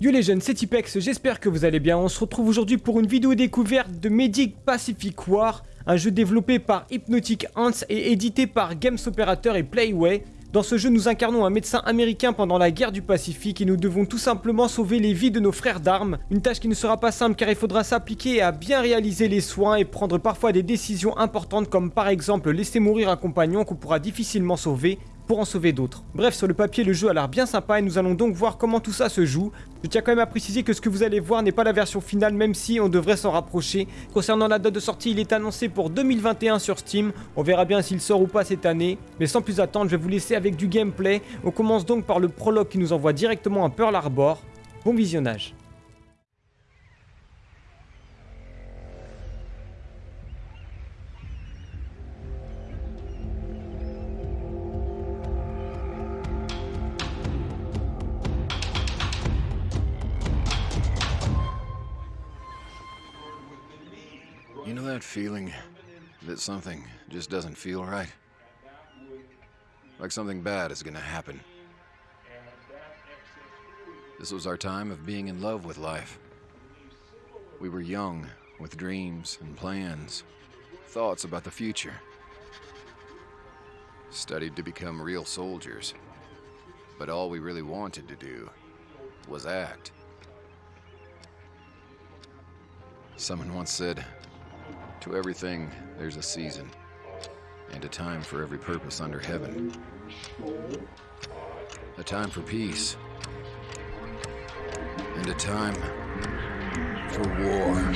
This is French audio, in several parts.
Yo les jeunes, c'est Tipex, j'espère que vous allez bien. On se retrouve aujourd'hui pour une vidéo découverte de Medic Pacific War, un jeu développé par Hypnotic Ants et édité par Games Operator et Playway. Dans ce jeu, nous incarnons un médecin américain pendant la guerre du Pacifique et nous devons tout simplement sauver les vies de nos frères d'armes. Une tâche qui ne sera pas simple car il faudra s'appliquer à bien réaliser les soins et prendre parfois des décisions importantes comme par exemple laisser mourir un compagnon qu'on pourra difficilement sauver pour en sauver d'autres. Bref, sur le papier, le jeu a l'air bien sympa et nous allons donc voir comment tout ça se joue. Je tiens quand même à préciser que ce que vous allez voir n'est pas la version finale, même si on devrait s'en rapprocher. Concernant la date de sortie, il est annoncé pour 2021 sur Steam. On verra bien s'il sort ou pas cette année. Mais sans plus attendre, je vais vous laisser avec du gameplay. On commence donc par le prologue qui nous envoie directement à Pearl Harbor. Bon visionnage. Feeling that something just doesn't feel right? Like something bad is gonna happen. This was our time of being in love with life. We were young, with dreams and plans, thoughts about the future. Studied to become real soldiers. But all we really wanted to do was act. Someone once said, to everything, there's a season, and a time for every purpose under heaven. A time for peace, and a time for war.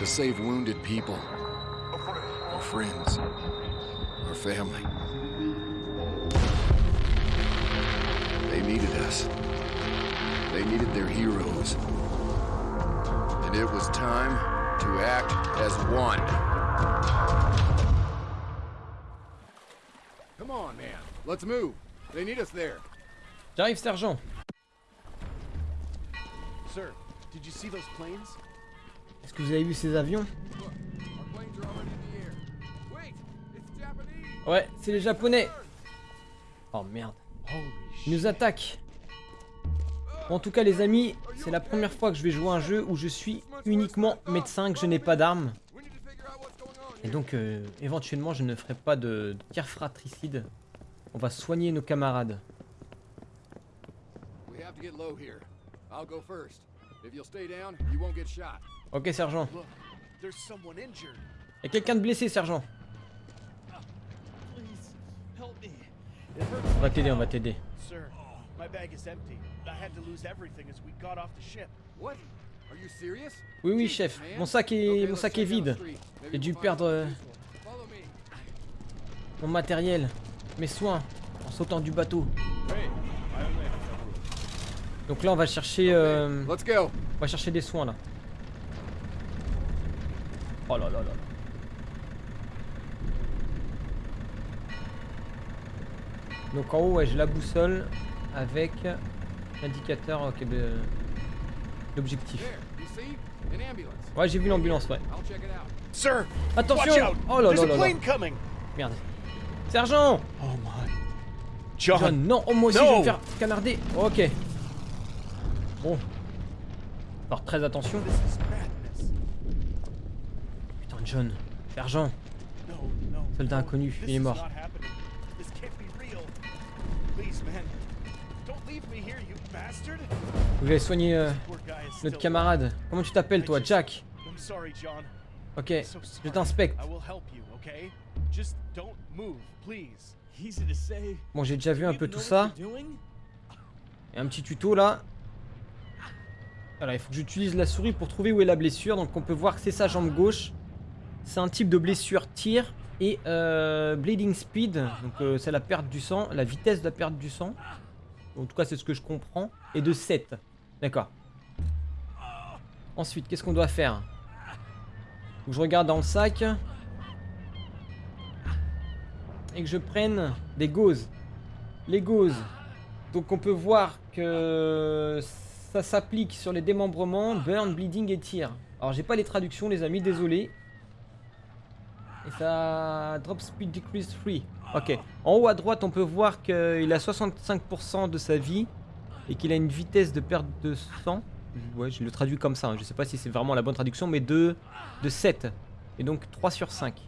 To save wounded people, our friends, our family. They needed us. They needed their heroes. And it was time to act as one. Come on, man. Let's move. They need us there. J'arrive, sergent. Sir, did you see those planes? Est-ce que vous avez vu ces avions. Ouais, c'est les japonais. Oh merde. Ils nous attaquent. En tout cas, les amis, c'est la première fois que je vais jouer à un jeu où je suis uniquement médecin, que je n'ai pas d'armes. Et donc, euh, éventuellement, je ne ferai pas de, de tir fratricide. On va soigner nos camarades. We have to get low here. I'll go first. If you'll stay down, you won't get shot. Ok, sergent. Look, there's someone injured. Y a quelqu'un de blessé, sergent. On va t'aider, on va t'aider. Sir, my bag is empty. I had to lose everything as we got off the ship. What? Are you serious? Oui, oui, chef. Mon sac est, mon sac est vide. J'ai dû perdre euh, mon matériel, mes soins, en sautant du bateau. Donc là, on va chercher, euh, Let's go. on va chercher des soins là. Oh là là là. Donc en haut, ouais, j'ai la boussole avec l'indicateur ok, de l'objectif. An ambulance. Ouais, j'ai vu l'ambulance, ouais. I'll check it out. Sir, Attention. Oh là There's là a là là. plane coming. Merde. Sergent Oh my. John, John, non, oh, moi aussi je vais me faire canarder. Ok. Bon. Alors très attention. Putain, John. Sergent. Soldat inconnu, il est mort. Vous allez soigner euh, notre camarade. Comment tu t'appelles toi Jack? Ok, je t'inspecte. Bon, j'ai déjà vu un peu tout ça. Et un petit tuto là. Voilà, il faut que j'utilise la souris pour trouver où est la blessure. Donc on peut voir que c'est sa jambe gauche. C'est un type de blessure tir. Et euh, Bleeding Speed, donc euh, c'est la perte du sang, la vitesse de la perte du sang. En tout cas, c'est ce que je comprends. Et de 7. D'accord. Ensuite, qu'est-ce qu'on doit faire? Je regarde dans le sac. Et que je prenne des gauzes. Les gauzes. Donc on peut voir que ça s'applique sur les démembrements, burn, bleeding et tir. Alors j'ai pas les traductions les amis, désolé. Et ça drop speed decrease 3. Ok. En haut à droite on peut voir qu'il a 65% de sa vie et qu'il a une vitesse de perte de sang. Ouais, je le traduis comme ça, hein. je sais pas si c'est vraiment la bonne traduction, mais de, de 7. Et donc 3 sur 5.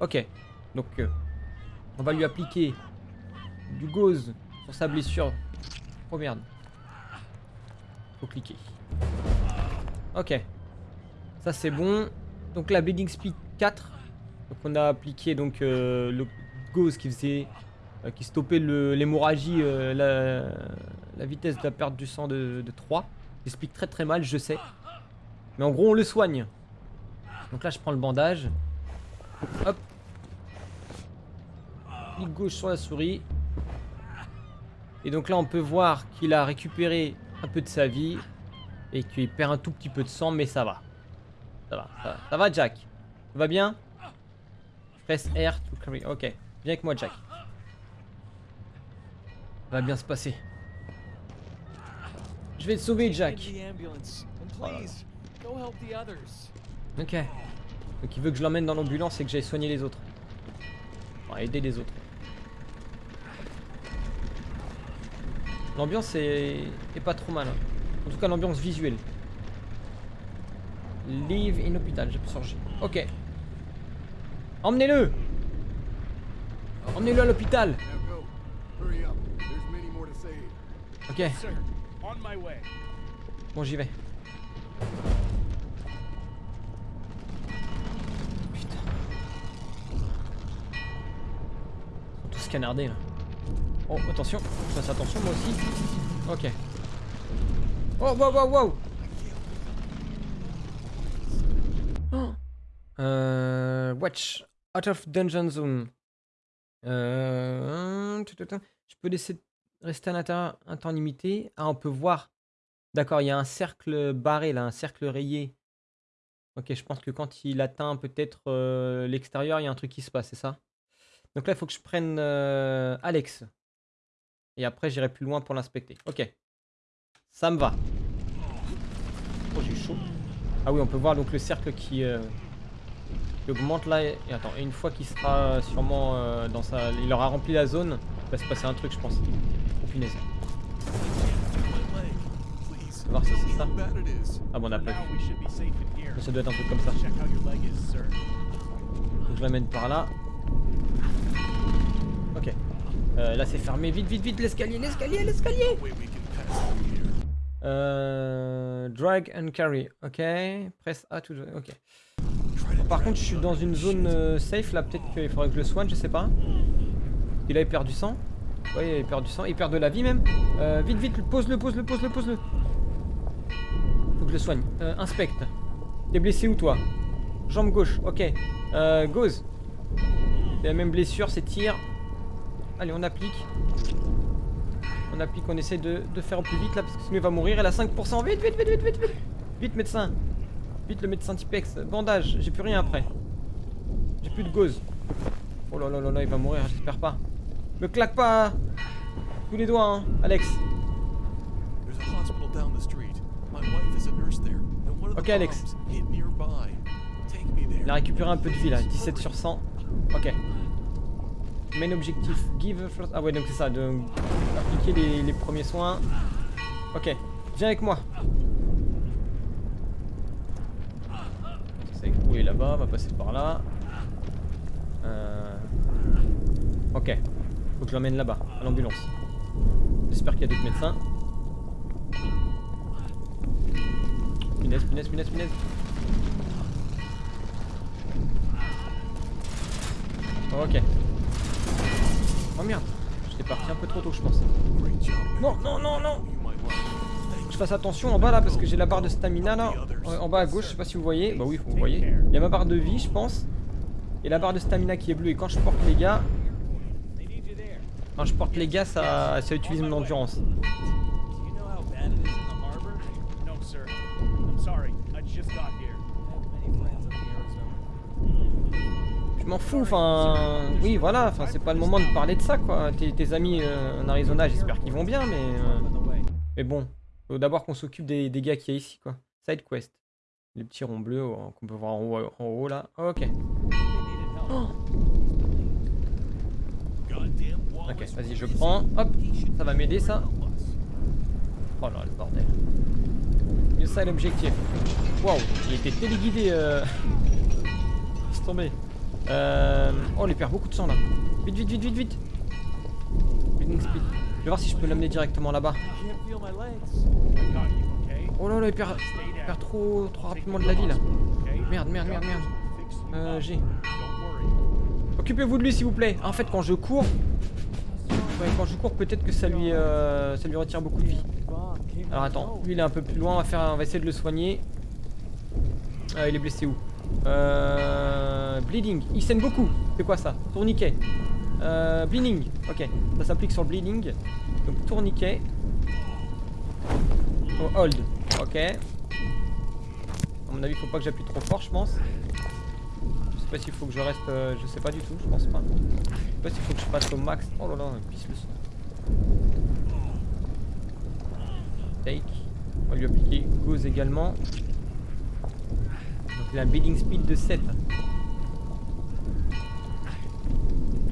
Ok. Donc euh, on va lui appliquer du gauze sur sa blessure. Oh merde. Faut cliquer. Ok. Ça c'est bon. Donc la bleeding speed 4. Donc on a appliqué donc euh, le gauze qui faisait euh, qui stoppait l'hémorragie, euh, la, la vitesse de la perte du sang de, de 3. J'explique très très mal, je sais. Mais en gros on le soigne. Donc là je prends le bandage. Hop. Clic gauche sur la souris. Et donc là on peut voir qu'il a récupéré un peu de sa vie. Et qu'il perd un tout petit peu de sang, mais ça va. Ça va, ça va, ça va Jack? Va bien? Press R to carry. Ok, viens avec moi Jack. Ça va bien se passer. Je vais te sauver Jack. Oh là là. please, go help the others. Ok. Donc il veut que je l'emmène dans l'ambulance et que j'aille soigner les autres. Enfin, aider les autres. L'ambiance est... pas trop mal. En tout cas l'ambiance visuelle. Live in hôpital, j'ai sur J. Ok. Emmenez-le Emmenez-le à l'hôpital. Ok, bon j'y vais. Putain. Ils sont tous canardés là. Oh, attention, je fasse attention moi aussi. Ok. Oh, wow, wow, wow Oh. Euh, Watch, out of dungeon zone. Euh. Je peux laisser rester à l'intérieur un temps limité. Ah, on peut voir. D'accord, il y a un cercle barré là, un cercle rayé. Ok, je pense que quand il atteint peut-être euh, l'extérieur, il y a un truc qui se passe, c'est ça? Donc là, il faut que je prenne Alex. Et après, j'irai plus loin pour l'inspecter. Ok. Ça me va. Oh, j'ai chaud. Ah oui, on peut voir donc le cercle qui, euh, qui augmente là. Et, attends, et une fois qu'il sera sûrement euh, dans sa... Il aura rempli la zone, il va se passer un truc, je pense. Oh punaise. On va voir si c'est ça. Ah bon, on a pas vu. ça doit être un truc comme ça. Donc je l'amène par là. Ok. Euh, là c'est fermé. Vite, vite, vite, l'escalier, l'escalier, l'escalier euh, Drag and carry. Ok. Press A to... Ok. Try to Par contre, je suis dans une zone euh, safe là. Peut-être qu'il faudrait que je le soigne, je sais pas. Il a il perd du sang. Ouais, il perd du sang. Il perd de la vie même. Euh, vite, vite, pose-le, pose-le, pose-le, pose-le. Faut que je le soigne. Euh, inspecte. T'es blessé où toi? Jambe gauche, ok. Euh, gauze. La même blessure, c'est tir. Allez, on applique. On applique, on essaie de, de faire au plus vite là parce que sinon il va mourir. Elle a 5%. Vite, vite, vite, vite, vite, vite. Vite, médecin. Vite, le médecin Tipex. Bandage, j'ai plus rien après. J'ai plus de gauze. Oh là là là là, il va mourir, j'espère pas. Me claque pas tous les doigts, hein, Alex. Okay, Alex. Il a récupéré un peu de vie là, 17 sur 100. Ok. Main objectif, give first... Ah ouais, donc c'est ça, de appliquer les, les premiers soins. Ok, viens avec moi. Écroulé là-bas, on va passer par là. Euh... Ok, faut que je l'emmène là-bas, à l'ambulance. J'espère qu'il y a d'autres médecins. Punaise, punaise, punaise, punaise. Ok. Oh merde, j'étais parti un peu trop tôt, je pense. Non, non, non, non Je fasse attention en bas là parce que j'ai la barre de stamina là. En en bas à gauche, je sais pas si vous voyez. Bah oui, vous voyez. Il y a ma barre de vie, je pense. et la barre de stamina qui est bleue. Et quand je porte les gars, quand je porte les gars, ça, ça utilise mon endurance. Je m'en fous, enfin... Oui, voilà, enfin c'est pas le moment de parler de ça, quoi. Tes, amis euh, en Arizona, j'espère qu'ils vont bien, mais... euh, Mais bon, faut d'abord qu'on s'occupe des, gars qu'il y a ici, quoi. Side quest. Les petits ronds bleus euh, qu'on peut voir en haut, en haut, là. Ok. Ok, vas-y, je prends. Hop, ça va m'aider, ça. Oh là, le bordel. New side objectif. Waouh, il était téléguidé. Euh... Laisse tomber. Euh... Oh, il perd beaucoup de sang, là. Vite, vite, vite, vite, vite. Bleeding speed. Je vais voir si je peux l'amener directement là-bas. Oh là là, il perd, trop, trop rapidement de la vie, là. Merde, merde, merde, merde. Euh, j'ai. Occupez-vous de lui s'il vous plaît. En fait, quand je cours, ouais, quand je cours, peut-être que ça lui, euh, ça lui retire beaucoup de vie. Alors attends, lui il est un peu plus loin. On va faire, on va essayer de le soigner. Euh, il est blessé où? Euh, Bleeding. Il saigne beaucoup. C'est quoi ça? Tourniquet. Euh, bleeding. Ok. Ça s'applique sur le bleeding. Donc tourniquet. Oh, hold. Ok. À mon avis, faut pas que j'appuie trop fort, je pense. Je sais pas s'il faut que je reste. euh, je sais pas du tout, je pense pas. Je sais pas s'il faut que je passe au max. Oh là là, pisse le sang. Take. On va lui appliquer Goose également. Il a un bidding speed de 7. Là,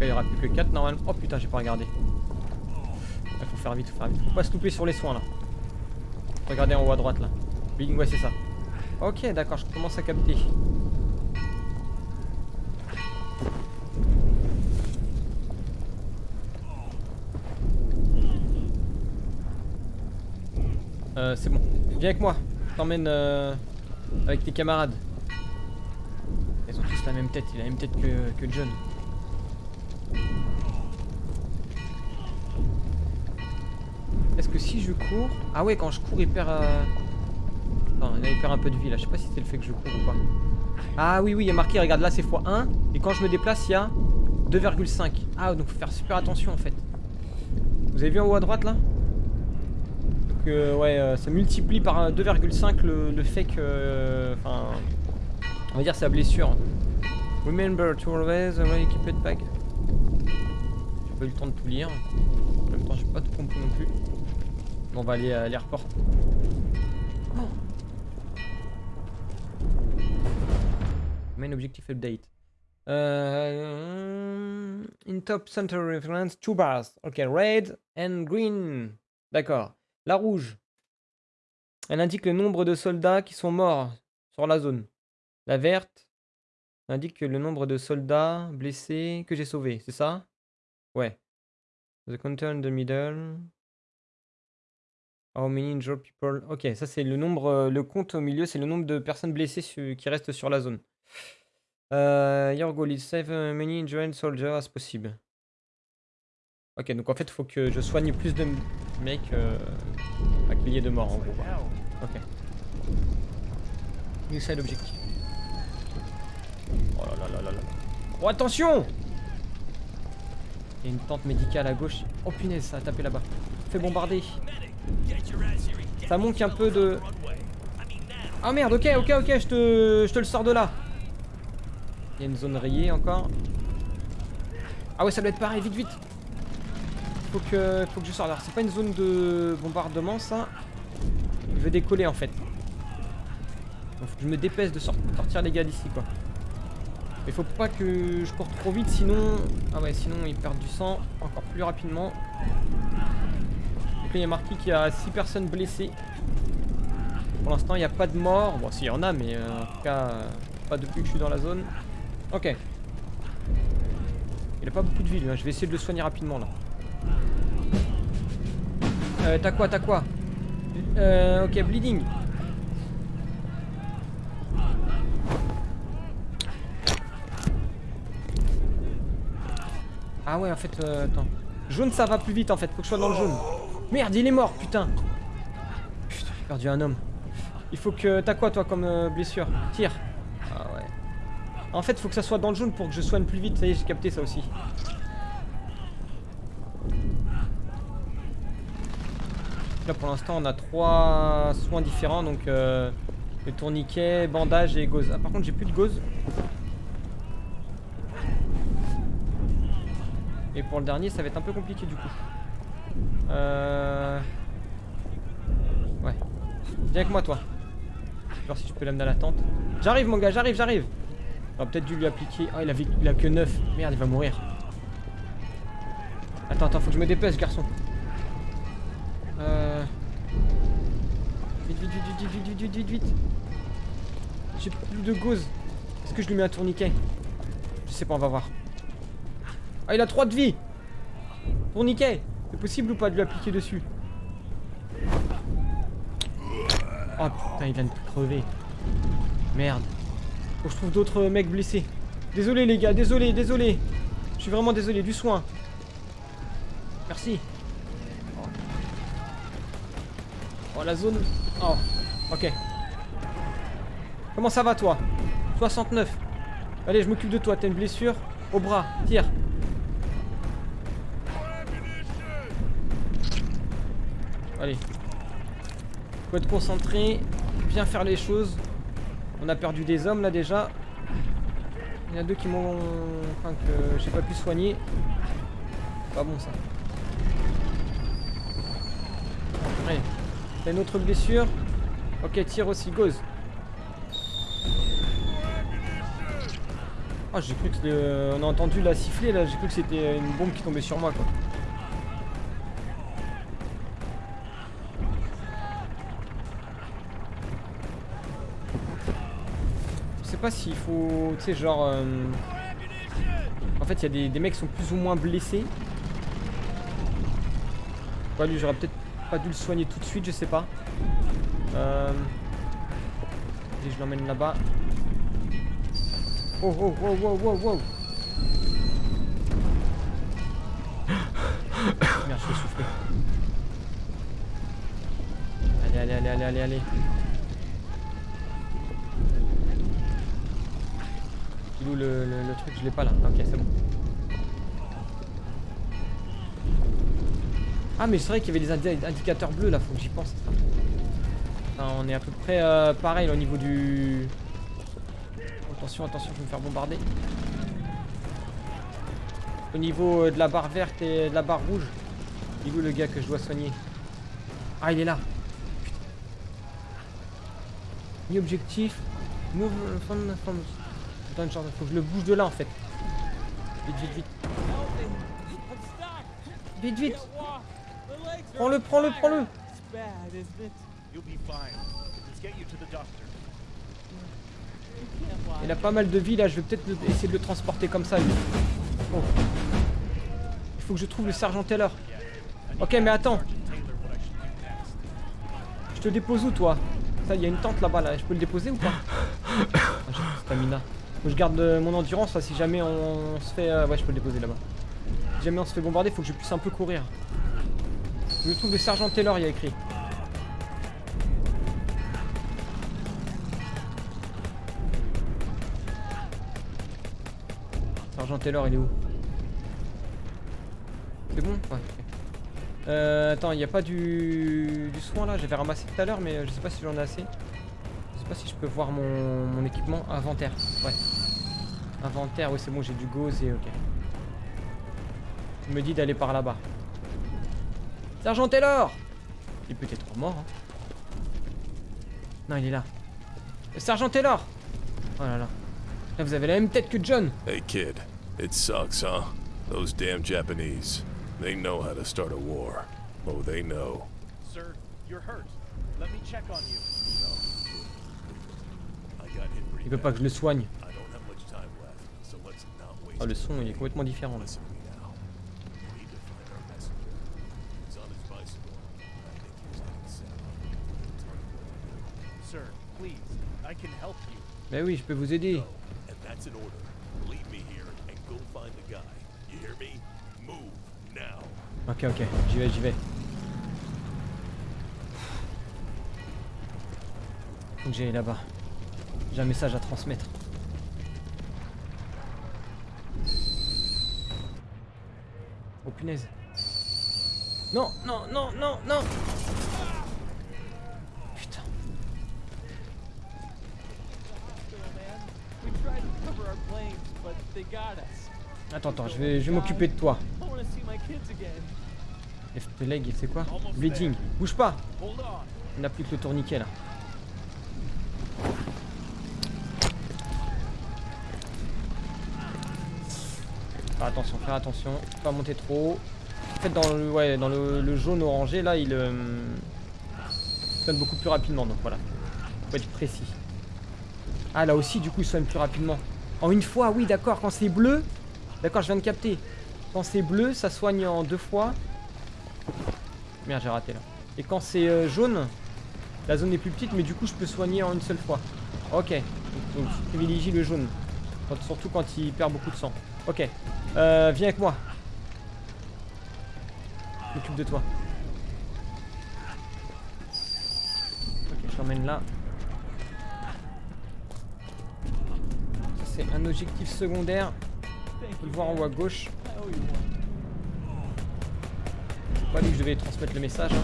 il y aura plus que 4 normalement. Oh putain, j'ai pas regardé. Il faut faire vite, faut faire vite. Faut pas se louper sur les soins là. Regardez en haut à droite là. Bidding, ouais, c'est ça. Ok, d'accord, je commence à capter. Euh, c'est bon. Viens avec moi. Je t'emmène euh, avec tes camarades. La même tête. Il a la même tête que, que John. Est-ce que si je cours... Ah ouais, quand je cours, il perd... euh, Enfin, il perd un peu de vie là. Je sais pas si c'est le fait que je cours ou pas. Ah oui, oui, il y a marqué, regarde, là c'est x1. Et quand je me déplace, il y a 2,5. Ah, donc faut faire super attention en fait. Vous avez vu en haut à droite là? Donc euh, ouais, euh, ça multiplie par euh, 2,5 le, le fait que... euh, Enfin... on va dire sa blessure. Remember to always uh, keep it back. J'ai pas eu le temps de tout lire. En même temps, j'ai pas tout compris non plus. On va aller à l'airport. Main objective update. Euh, in top center reference, two bars. Ok, red and green. D'accord. La rouge. Elle indique le nombre de soldats qui sont morts sur la zone. La verte indique le nombre de soldats blessés que j'ai sauvés. C'est ça? Ouais. The counter in the middle. How many injured people? Ok, ça c'est le nombre, euh, le compte au milieu, c'est le nombre de personnes blessées qui restent sur la zone. Euh, your goal is save as many injured soldiers as possible. Ok, donc en fait, il faut que je soigne plus de mecs euh, à qu'il y ait de morts en gros. Ok. New side objectif. Oh là là là. Oh attention Il y a une tente médicale à gauche. Oh punaise, ça a tapé là-bas. Fait bombarder. Ça manque un peu de... Ah merde, ok, ok, ok, je te, je te le sors de là. Il y a une zone rayée encore. Ah ouais, ça doit être pareil, vite, vite. Faut que, faut que je sorte. Alors, c'est pas une zone de bombardement, ça. Je veux décoller, en fait. Faut que je me dépêche de sort- sortir les gars d'ici, quoi. Il faut pas que je cours trop vite, sinon... Ah ouais, sinon ils perdent du sang encore plus rapidement. Donc là, il y a marqué qu'il y a 6 personnes blessées. Pour l'instant, il n'y a pas de mort. Bon, s'il y en a, mais euh, en tout cas, pas depuis que je suis dans la zone. Ok. Il a pas beaucoup de vie, hein. Je vais essayer de le soigner rapidement, là. Euh, t'as quoi, t'as quoi? Euh, ok, bleeding. Ah ouais, en fait, euh, attends. Jaune, ça va plus vite, en fait. Faut que je sois dans le jaune. Merde, il est mort, putain. Putain, j'ai perdu un homme. Il faut que... T'as quoi, toi, comme euh, blessure? Tire. Ah ouais. En fait, faut que ça soit dans le jaune pour que je soigne plus vite. Ça y est, j'ai capté ça aussi. Là, pour l'instant, on a trois soins différents. Donc, euh, le tourniquet, bandage et gauze. Ah, par contre, j'ai plus de gauze. Et pour le dernier, ça va être un peu compliqué du coup. Euh... Ouais. Viens avec moi, toi. Je voir si je peux l'amener à la tente. J'arrive, mon gars, j'arrive, j'arrive. On va peut-être dû lui appliquer. Ah, oh, il a, il a que 9. Merde, il va mourir. Attends, attends, faut que je me dépêche, garçon. Euh... Vite, vite, vite, vite, vite, vite, vite, vite, J'ai plus de gauze. Est-ce que je lui mets un tourniquet? Je sais pas, on va voir. Ah, il a 3 de vie Tourniquet C'est possible ou pas de lui appliquer dessus Oh putain, il vient de crever. Merde. Faut je trouve d'autres mecs blessés. Désolé les gars, désolé, désolé. Je suis vraiment désolé, du soin. Merci. Oh la zone. Oh, ok. Comment ça va toi? 69. Allez, je m'occupe de toi, t'as une blessure Au bras, tire. Allez. Faut être concentré, bien faire les choses. On a perdu des hommes là déjà. Il y en a deux qui m'ont... Enfin que j'ai pas pu soigner. Pas bon ça. Allez. T'as une autre blessure? Ok, tire aussi, gauze. Oh, j'ai cru que le... on a entendu la siffler là, j'ai cru que c'était une bombe qui tombait sur moi quoi. Pas s'il faut, tu sais genre, euh, en fait il y a des, des mecs qui sont plus ou moins blessés. Ouais, lui j'aurais peut-être pas dû le soigner tout de suite, je sais pas. Euh... Et je l'emmène là-bas. Oh oh oh oh oh oh Merde, je vais souffler. Allez, allez, allez, allez, allez, allez. Où le, truc Je l'ai pas là. Ok, c'est bon. Ah, mais c'est vrai qu'il y avait des indi- indicateurs bleus là, faut que j'y pense. On est à peu près euh, pareil là, au niveau du. Attention, attention, je vais me faire bombarder. Au niveau euh, de la barre verte et de la barre rouge. Il est où le gars que je dois soigner? Ah, il est là. Ni objectif. Attends, faut que je le bouge de là en fait. Vite, vite, vite. Vite, vite. Prends-le, prends-le, prends-le. Il a pas mal de vie là, je vais peut-être essayer de le transporter comme ça. Oh. Il faut que je trouve le sergent Taylor. Ok, mais attends, je te dépose où toi? Ça, il y a une tente là-bas là, je peux le déposer ou pas? Ah, stamina. Je garde euh, mon endurance, si jamais on, se fait. euh, Ouais, je peux le déposer là-bas. Si jamais on se fait bombarder, faut que je puisse un peu courir. Je trouve le sergent Taylor, il y a écrit. Sergent Taylor, il est où? C'est bon? Ouais. Euh, attends, il n'y a pas du... du soin là J'avais ramassé tout à l'heure, mais euh, je sais pas si j'en ai assez. Je sais pas si je peux voir mon, mon équipement. Inventaire, ouais. Inventaire, oui, c'est bon, j'ai du gauze et ok. Il me dit d'aller par là-bas. Sergent Taylor Il est peut-être mort. Hein. Non, il est là. Sergent Taylor Oh là là. Là, vous avez la même tête que John. Hey kid, it sucks, huh? Those damn Japanese. They know how to start a war. Oh, they know. Sir, you're hurt. Let me check on you veut pas que je le soigne. Oh, le son est complètement différent. Là. Mais ben oui, je peux vous aider. Ok, ok, j'y vais, j'y vais. J'ai là-bas. J'ai un message à transmettre. Oh punaise. Non, non, non, non, non Putain. Attends, attends, je vais, je vais m'occuper de toi. FP leg, c'est quoi? Bleeding. Bouge pas Il n'a plus que le tourniquet là. Faire attention, faire attention, pas monter trop. En fait dans le, ouais, dans le, jaune orangé là il euh, sonne beaucoup plus rapidement donc voilà. Faut être précis. Ah là aussi du coup il sonne plus rapidement. En une fois, oui d'accord, quand c'est bleu, d'accord je viens de capter. Quand c'est bleu ça soigne en deux fois. Merde j'ai raté là. Et quand c'est euh, jaune, la zone est plus petite, mais du coup, je peux soigner en une seule fois. Ok. Donc, je privilégie le jaune. Surtout quand il perd beaucoup de sang. Ok. Euh, viens avec moi. M'occupe de toi. Ok, je l'emmène là. Ça, c'est un objectif secondaire. On le voir en haut à gauche. Pas lui que je devais transmettre le message. hein.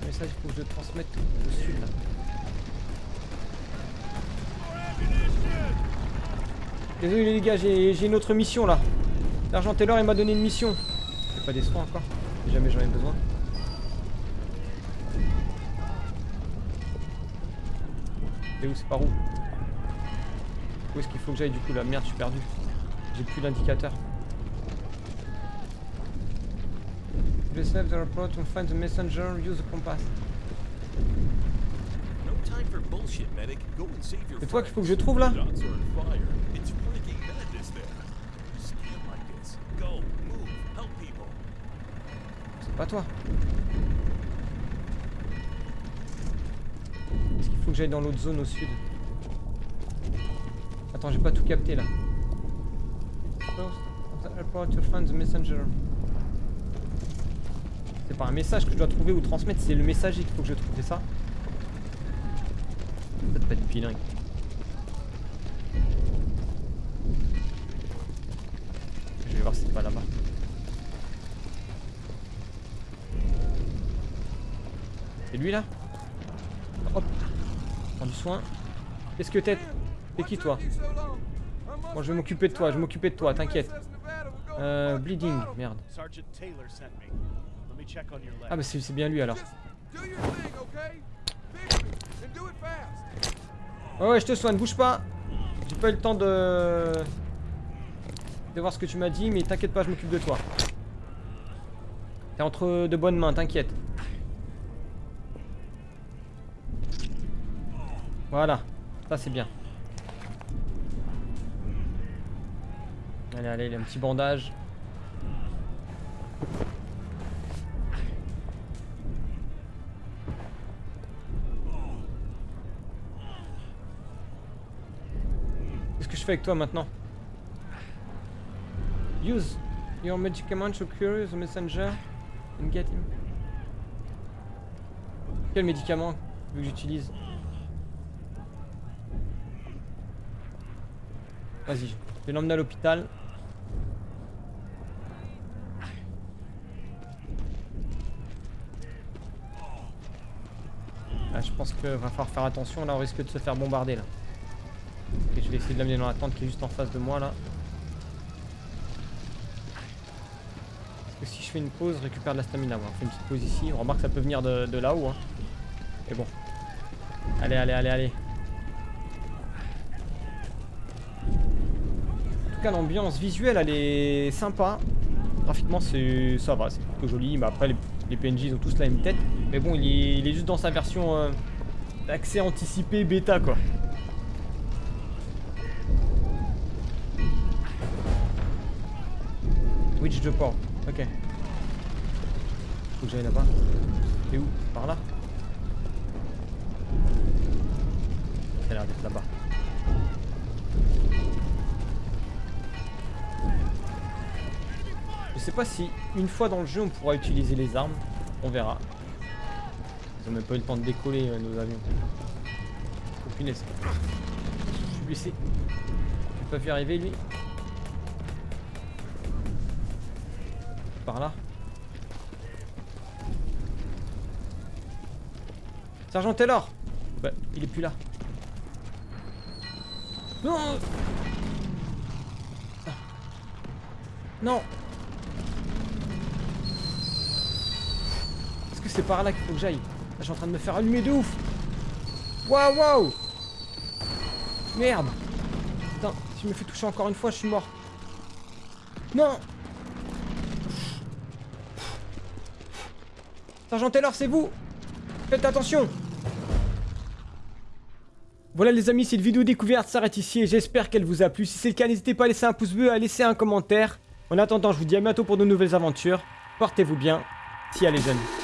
Le message, il faut que je le transmette au sud. Là. Désolé les gars, j'ai une autre mission là. Sergent Taylor il m'a donné une mission. J'ai pas des soins encore, si jamais j'en ai besoin. C'est où c'est par où Où est-ce qu'il faut que j'aille du coup là? Merde, je suis perdu. J'ai plus l'indicateur. Receive the report and find the messenger, use the compass. No time for bullshit, medic. Go and save your C'est toi qu'il faut que je trouve là? Pas toi. Est-ce qu'il faut que j'aille dans l'autre zone au sud Attends, j'ai pas tout capté là. C'est pas un message que je dois trouver ou transmettre, c'est le messager qu'il faut que je trouve, Ça? Peut être bilingue. Lui là Hop Prends du soin. Qu'est-ce que t'es T'es qui toi Moi je vais m'occuper de toi, je vais m'occuper de toi, t'inquiète. Euh, bleeding, merde. Ah bah c'est c'est bien lui alors. Ouais ouais je te soigne, bouge pas J'ai pas eu le temps de... De voir ce que tu m'as dit, mais t'inquiète pas, je m'occupe de toi. T'es entre de bonnes mains, t'inquiète. Voilà, ça c'est bien. Allez, allez, il y a un petit bandage. Qu'est-ce que je fais avec toi maintenant? Use your medicament to cure the messenger and get him. Quel médicament veux que j'utilise? Vas-y, je vais l'emmener à l'hôpital. Là, je pense qu'il va falloir faire attention. Là, on risque de se faire bombarder là. Ok, je vais essayer de l'amener dans la tente qui est juste en face de moi là. Parce que si je fais une pause, récupère de la stamina. On fait une petite pause ici. On remarque que ça peut venir de, de là-haut. Hein. Mais bon. Allez, allez, allez, allez. En tout l'ambiance visuelle, elle est sympa. Graphiquement, c'est ça va, c'est plutôt joli. Mais après, les, les PNJ, ils ont tous la même tête. Mais bon, il est, juste dans sa version euh, d'accès anticipé bêta, quoi. Witch de port. Ok. Faut que j'aille là-bas. T'es où? Par là? Ça a l'air d'être là-bas. Sais pas si une fois dans le jeu on pourra utiliser les armes. On verra. Ils ont même pas eu le temps de décoller euh, nos avions. Oh punaise. Je suis blessé. Je vais pas vu arriver lui. par là. Sergent Taylor Bah, il est plus là. Non Ah. Non c'est par là qu'il faut que j'aille Là, je suis en train de me faire allumer de ouf Waouh, waouh Merde Putain, si je me fais toucher encore une fois, je suis mort. Non Sergent Taylor, c'est vous Faites attention Voilà les amis, cette vidéo découverte s'arrête ici et j'espère qu'elle vous a plu. Si c'est le cas, n'hésitez pas à laisser un pouce bleu, à laisser un commentaire. En attendant, je vous dis à bientôt pour de nouvelles aventures. Portez-vous bien. Si les jeunes.